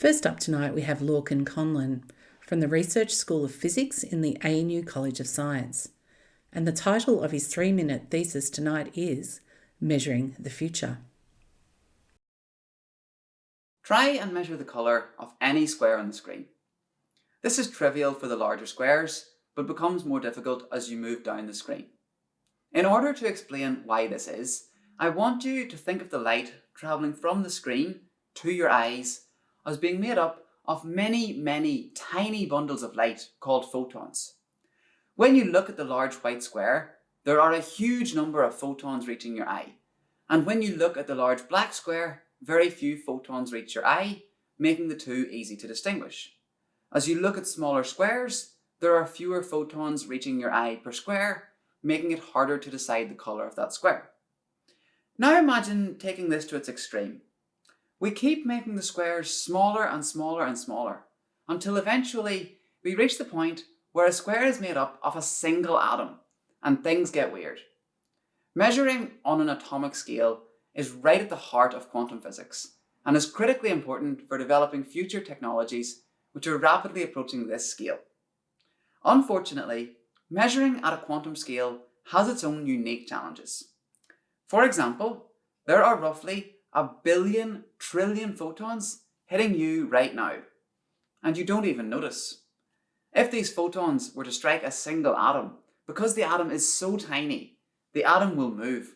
First up tonight, we have Lorcan Conlon from the Research School of Physics in the ANU College of Science. And the title of his three minute thesis tonight is Measuring the Future. Try and measure the colour of any square on the screen. This is trivial for the larger squares, but becomes more difficult as you move down the screen. In order to explain why this is, I want you to think of the light travelling from the screen to your eyes as being made up of many, many tiny bundles of light called photons. When you look at the large white square, there are a huge number of photons reaching your eye. And when you look at the large black square, very few photons reach your eye, making the two easy to distinguish. As you look at smaller squares, there are fewer photons reaching your eye per square, making it harder to decide the colour of that square. Now imagine taking this to its extreme we keep making the squares smaller and smaller and smaller until eventually we reach the point where a square is made up of a single atom and things get weird. Measuring on an atomic scale is right at the heart of quantum physics and is critically important for developing future technologies which are rapidly approaching this scale. Unfortunately, measuring at a quantum scale has its own unique challenges. For example, there are roughly a billion trillion photons hitting you right now, and you don't even notice. If these photons were to strike a single atom, because the atom is so tiny, the atom will move.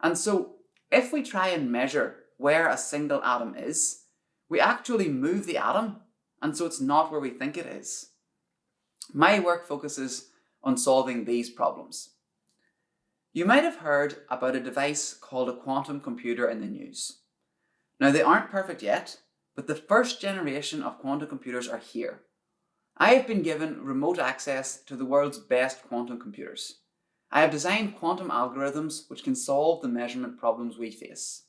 And so if we try and measure where a single atom is, we actually move the atom, and so it's not where we think it is. My work focuses on solving these problems. You might have heard about a device called a quantum computer in the news. Now they aren't perfect yet, but the first generation of quantum computers are here. I have been given remote access to the world's best quantum computers. I have designed quantum algorithms which can solve the measurement problems we face.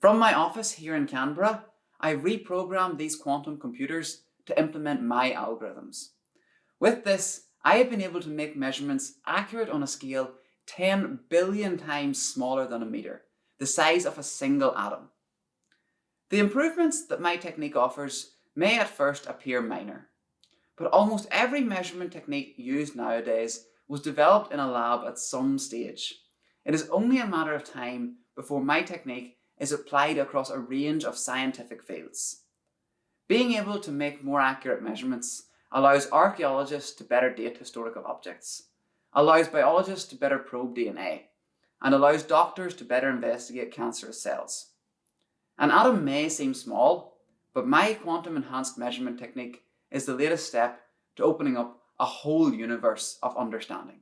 From my office here in Canberra, I reprogrammed these quantum computers to implement my algorithms. With this, I have been able to make measurements accurate on a scale 10 billion times smaller than a metre, the size of a single atom. The improvements that my technique offers may at first appear minor, but almost every measurement technique used nowadays was developed in a lab at some stage. It is only a matter of time before my technique is applied across a range of scientific fields. Being able to make more accurate measurements allows archaeologists to better date historical objects, allows biologists to better probe DNA, and allows doctors to better investigate cancerous cells. An atom may seem small, but my quantum enhanced measurement technique is the latest step to opening up a whole universe of understanding.